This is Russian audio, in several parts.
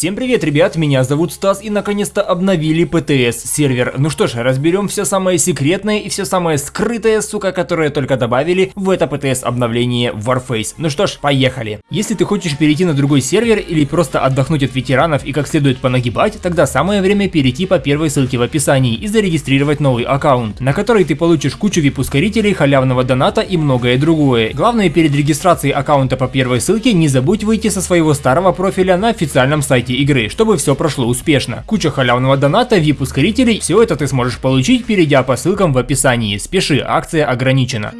Всем привет, ребят, меня зовут Стас и наконец-то обновили ПТС сервер. Ну что ж, разберем все самое секретное и все самое скрытое, сука, которое только добавили в это ПТС обновление Warface. Ну что ж, поехали. Если ты хочешь перейти на другой сервер или просто отдохнуть от ветеранов и как следует понагибать, тогда самое время перейти по первой ссылке в описании и зарегистрировать новый аккаунт, на который ты получишь кучу вип-ускорителей, халявного доната и многое другое. Главное перед регистрацией аккаунта по первой ссылке не забудь выйти со своего старого профиля на официальном сайте сайте игры, чтобы все прошло успешно. Куча халявного доната, VIP-ускорителей, все это ты сможешь получить, перейдя по ссылкам в описании. Спеши, акция ограничена.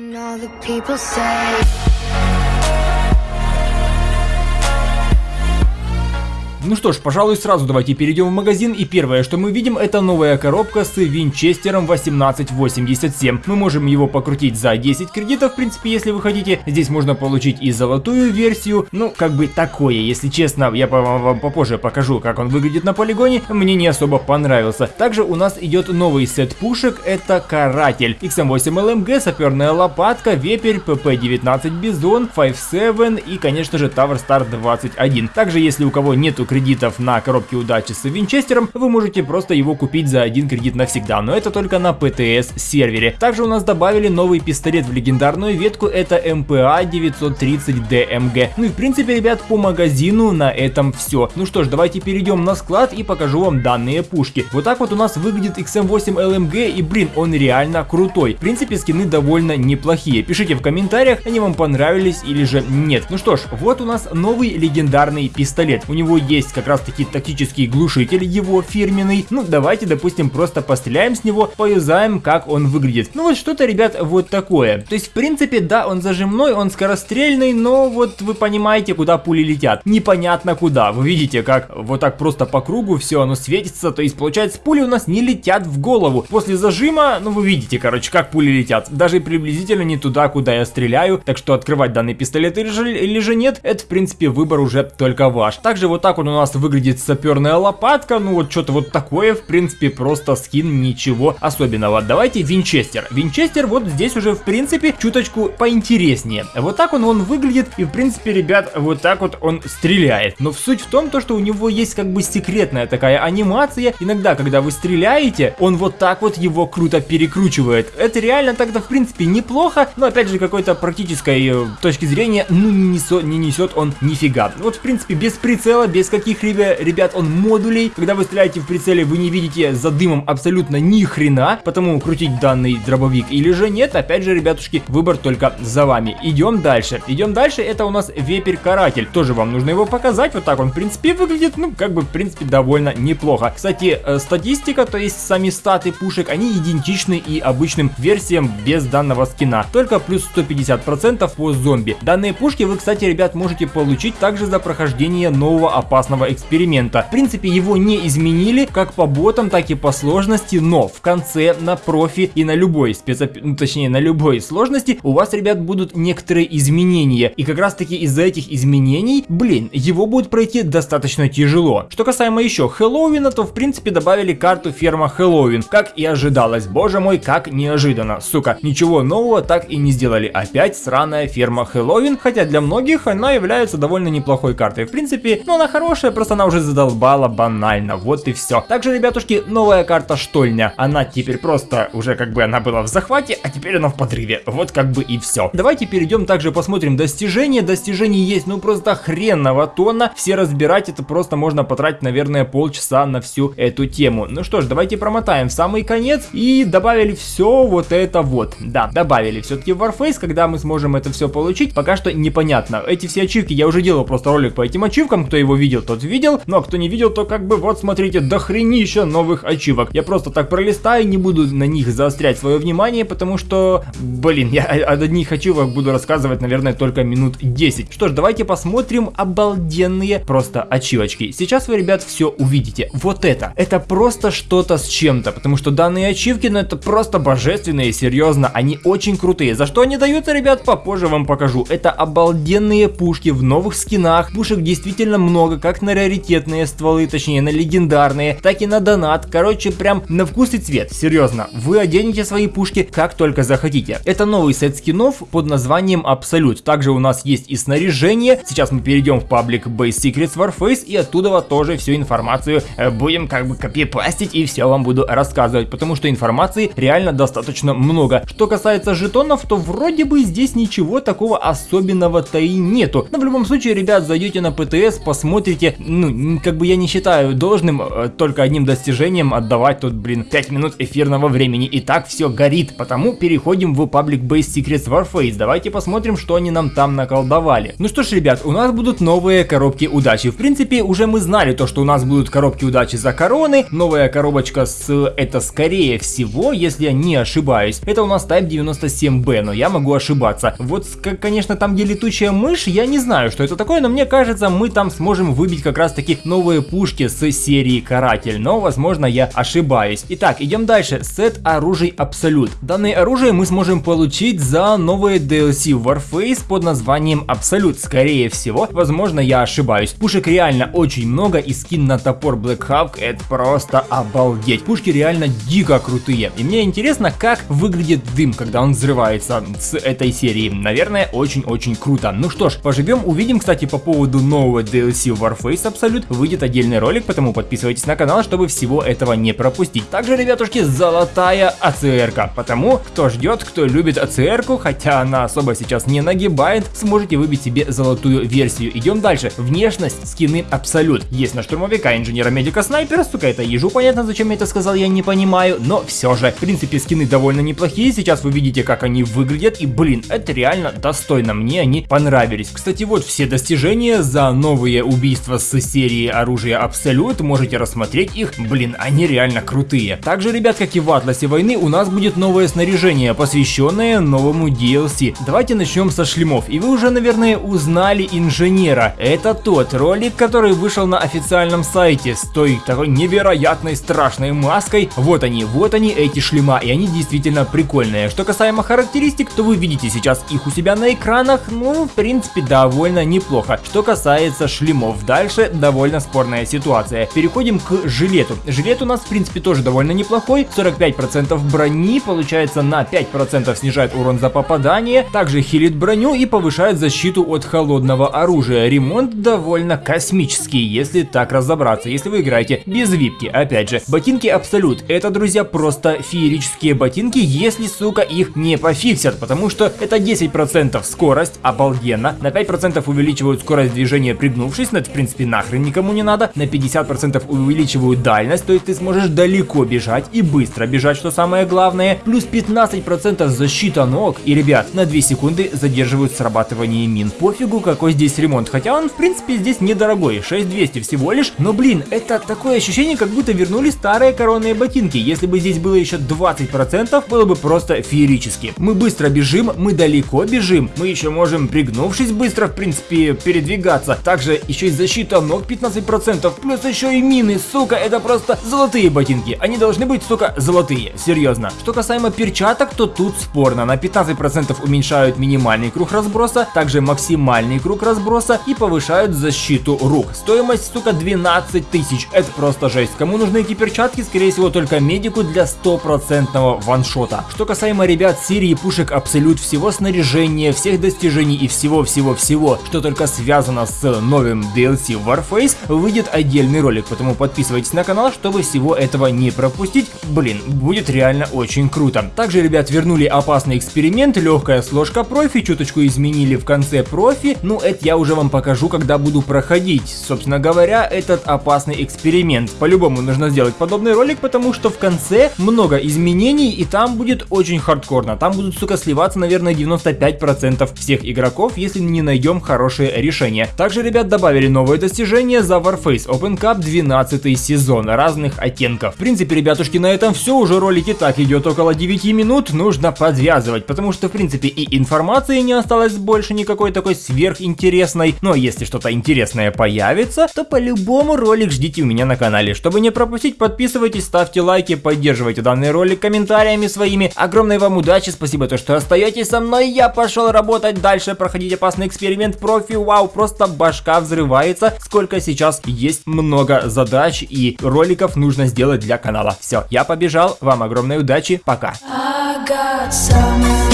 Ну что ж, пожалуй, сразу давайте перейдем в магазин, и первое, что мы видим, это новая коробка с винчестером 1887. Мы можем его покрутить за 10 кредитов, в принципе, если вы хотите. Здесь можно получить и золотую версию, ну, как бы такое, если честно, я вам попозже покажу, как он выглядит на полигоне, мне не особо понравился. Также у нас идет новый сет пушек, это Каратель, XM8 LMG, саперная лопатка, вепрь, PP-19 Бизон, 5-7 и, конечно же, Tower Star 21. Также, если у кого нету кредитов на коробке удачи с Винчестером, вы можете просто его купить за один кредит навсегда, но это только на PTS сервере. Также у нас добавили новый пистолет в легендарную ветку, это МПА 930 ДМГ. Ну и в принципе, ребят, по магазину на этом все. Ну что ж, давайте перейдем на склад и покажу вам данные пушки. Вот так вот у нас выглядит XM8 LMG и блин, он реально крутой. В принципе, скины довольно неплохие. Пишите в комментариях, они вам понравились или же нет. Ну что ж, вот у нас новый легендарный пистолет. У него есть есть как раз таки тактический глушитель его фирменный. Ну давайте допустим просто постреляем с него, поюзаем как он выглядит. Ну вот что-то ребят вот такое. То есть в принципе да он зажимной, он скорострельный, но вот вы понимаете куда пули летят. Непонятно куда. Вы видите как вот так просто по кругу все оно светится. То есть получается пули у нас не летят в голову. После зажима, ну вы видите короче как пули летят. Даже приблизительно не туда куда я стреляю. Так что открывать данный пистолет или же, или же нет, это в принципе выбор уже только ваш. Также вот так вот у нас выглядит саперная лопатка, ну вот что-то вот такое, в принципе, просто скин, ничего особенного. Давайте Винчестер. Винчестер вот здесь уже, в принципе, чуточку поинтереснее. Вот так он, он выглядит, и, в принципе, ребят, вот так вот он стреляет. Но суть в том, то, что у него есть как бы секретная такая анимация. Иногда, когда вы стреляете, он вот так вот его круто перекручивает. Это реально тогда, в принципе, неплохо, но, опять же, какой-то практической э, точки зрения, ну, не несет, не несет он нифига. Вот, в принципе, без прицела, без каких ребят, он модулей. Когда вы стреляете в прицеле, вы не видите за дымом абсолютно ни хрена, потому крутить данный дробовик или же нет, опять же, ребятушки, выбор только за вами. Идем дальше. Идем дальше, это у нас вепрь-каратель. Тоже вам нужно его показать, вот так он, в принципе, выглядит, ну, как бы, в принципе, довольно неплохо. Кстати, э, статистика, то есть сами статы пушек, они идентичны и обычным версиям без данного скина. Только плюс 150% по зомби. Данные пушки вы, кстати, ребят, можете получить также за прохождение нового опасного эксперимента. В принципе, его не изменили как по ботам, так и по сложности, но в конце на профи и на любой спецоп... ну, точнее на любой сложности у вас, ребят, будут некоторые изменения. И как раз таки из-за этих изменений, блин, его будет пройти достаточно тяжело. Что касаемо еще Хэллоуина, то в принципе добавили карту ферма Хэллоуин, как и ожидалось. Боже мой, как неожиданно. Сука, ничего нового так и не сделали. Опять сраная ферма Хэллоуин, хотя для многих она является довольно неплохой картой. В принципе, ну она хорошая, просто она уже задолбала банально, вот и все. Также, ребятушки, новая карта Штольня. Она теперь просто уже как бы она была в захвате, а теперь она в подрыве. Вот как бы и все. Давайте перейдем также посмотрим достижения. Достижений есть ну просто хренного тона. Все разбирать это просто можно потратить, наверное, полчаса на всю эту тему. Ну что ж, давайте промотаем в самый конец и добавили все вот это вот. Да, добавили все-таки Warface, когда мы сможем это все получить, пока что непонятно. Эти все ачивки, я уже делал просто ролик по этим ачивкам, кто его видел, тот видел, ну а кто не видел, то как бы вот смотрите, дохренища новых ачивок. Я просто так пролистаю, не буду на них заострять свое внимание, потому что, блин, я о одних ачивок буду рассказывать, наверное, только минут 10. Что ж, давайте посмотрим обалденные просто ачивочки. Сейчас вы, ребят, все увидите. Вот это, это просто что-то с чем-то, потому что данные ачивки, ну это просто божественные, серьезно, они очень крутые. За что они даются, ребят, попозже вам покажу. Это обалденные пушки в новых скинах, пушек действительно много, как на раритетные стволы, точнее на легендарные, так и на донат. Короче, прям на вкус и цвет. Серьезно, вы оденете свои пушки как только захотите. Это новый сет скинов под названием Абсолют. Также у нас есть и снаряжение. Сейчас мы перейдем в паблик Base Secrets Warface и оттуда тоже всю информацию э, будем как бы копипастить и все вам буду рассказывать, потому что информации реально достаточно много. Что касается жетонов, то вроде бы здесь ничего такого особенного-то и нету. Но в любом случае, ребят, зайдете на ПТС, посмотрите, ну, как бы я не считаю должным э, только одним достижением отдавать тут, блин, 5 минут эфирного времени. И так все горит, потому переходим в паблик Base Secrets Warface. Давайте посмотрим, что они нам там наколдовали. Ну что ж, ребят, у нас будут новые коробки удачи. В принципе, уже мы знали то, что у нас будут коробки удачи за короны. Новая коробочка с это скорее всего, если я не ошибаюсь, это у нас Type 97B, но я могу ошибаться. Вот, конечно, там где летучая мышь, я не знаю, что это такое, но мне кажется, мы там сможем выбить как раз таки новые пушки с серии Каратель, но возможно я ошибаюсь. Итак, идем дальше. Сет оружий Абсолют. Данное оружие мы сможем получить за новые DLC Warface под названием Абсолют. Скорее всего, возможно я ошибаюсь. Пушек реально очень много и скин на топор Black Hawk это просто обалдеть. Пушки реально дико крутые. И мне интересно, как выглядит дым, когда он взрывается с этой серии. Наверное, очень-очень круто. Ну что ж, поживем, увидим. Кстати, по поводу нового DLC Warface Absolute выйдет отдельный ролик, потому подписывайтесь на канал, чтобы всего этого не пропустить. Также, ребятушки, золотая АЦРка. Потому, кто ждет, кто любит АЦРку, хотя она особо сейчас не нагибает, сможете выбить себе золотую версию. Идем дальше. Внешность, скины Абсолют. Есть на штурмовика, инженера, медика, снайпера, сука, это ежу, понятно, зачем я это сказал, я не понимаю, но все же. В принципе, скины довольно неплохие, сейчас вы видите, как они выглядят, и, блин, это реально достойно, мне они понравились. Кстати, вот все достижения за новые убийства с серии оружия Абсолют, можете рассмотреть их, блин, они реально крутые. Также, ребят, как и в Атласе войны, у нас будет новое снаряжение, посвященное новому DLC. Давайте начнем со шлемов, и вы уже, наверное, узнали инженера. Это тот ролик, который вышел на официальном сайте с той такой невероятной страшной маской. Вот они, вот они эти шлема, и они действительно прикольные. Что касаемо характеристик, то вы видите сейчас их у себя на экранах, ну, в принципе, довольно неплохо. Что касается шлемов, дальше довольно спорная ситуация. Переходим к жилету. Жилет у нас, в принципе, тоже довольно неплохой. 45% брони, получается, на 5% снижает урон за попадание. Также хилит броню и повышает защиту от холодного оружия. Ремонт довольно космический, если так разобраться. Если вы играете без випки, опять же. Ботинки Абсолют. Это, друзья, просто феерические ботинки, если, сука, их не пофиксят. Потому что это 10% скорость, обалденно. На 5% увеличивают скорость движения пригнувшись, но это, в принципе, нахрен никому не надо. На 50% увеличивают дальность, то есть ты сможешь далеко бежать и быстро бежать, что самое главное. Плюс 15% защита ног. И, ребят, на 2 секунды задерживают срабатывание мин. Пофигу, какой здесь ремонт. Хотя он, в принципе, здесь недорогой. 6200 всего лишь. Но, блин, это такое ощущение, как будто вернули старые коронные ботинки. Если бы здесь было еще 20%, было бы просто феерически. Мы быстро бежим, мы далеко бежим. Мы еще можем, пригнувшись быстро, в принципе, передвигаться. Также еще и защита ног 15%. Плюс еще и мины, сука, это просто золотые ботинки. Они должны быть, сука, золотые. Серьезно. Что касаемо перчаток, то тут спорно. На 15% уменьшают минимальный круг разброса, также максимальный круг разброса и повышают защиту рук. Стоимость, сука, 12 тысяч. Это просто жесть. Кому нужны эти перчатки? Скорее всего, только медику для стопроцентного ваншота. Что касаемо, ребят, серии пушек Абсолют, всего снаряжения, всех достижений и всего-всего-всего, что только связано с новым DLC Warface, выйдет отдельный ролик, поэтому подписывайтесь на канал, чтобы всего этого не пропустить. Блин, будет реально очень круто. Также, ребят, вернули опасный эксперимент, легкая сложка профи, чуточку изменили в конце профи, ну это я уже вам покажу, когда буду проходить. Собственно говоря, этот опасный эксперимент. По-любому нужно сделать подобный ролик, потому что в конце много изменений и там будет очень хардкорно. Там будут, сука, сливаться, наверное, 95% всех игроков, если не найдем хорошее решение. Также, ребят, добавили новое достижение за Warface Open Cup 12 сезон разных оттенков. В принципе, ребятушки, на этом все. Уже ролик и так идет около 9 минут. Нужно подвязывать, потому что, в принципе, и информации не осталось больше никакой такой сверхинтересной. Но если что-то интересное появится, то по-любому ролик ждите у меня на канале. Чтобы не пропустить, подписывайтесь, ставьте лайки, поддерживайте данный ролик комментариями своими. Огромной вам удачи, спасибо то, что остаетесь со мной. Я пошел работать дальше, проходить опасный эксперимент профи. Вау, просто башка взрывается. Разница, сколько сейчас есть много задач и роликов нужно сделать для канала. Все, я побежал, вам огромной удачи, пока. I got